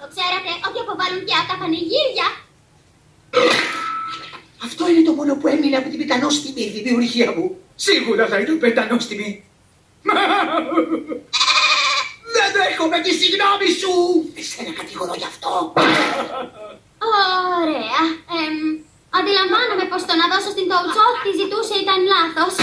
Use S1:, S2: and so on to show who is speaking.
S1: Το ξέρατε ότι αποβάλλουν πια τα πανηγύρια.
S2: Αυτό είναι το μόνο που έμεινε από την πεντανόστιμη δημιουργία μου. Σίγουρα θα ήταν πεντανόστιμη. Δεν δέχομαι τη συγγνώμη σου! Εσένα κατηγορώ γι' αυτό.
S1: Ωραία. Ε, αντιλαμβάνομαι πως το να δώσω στην Τόουτσό ότι ζητούσε ήταν λάθος.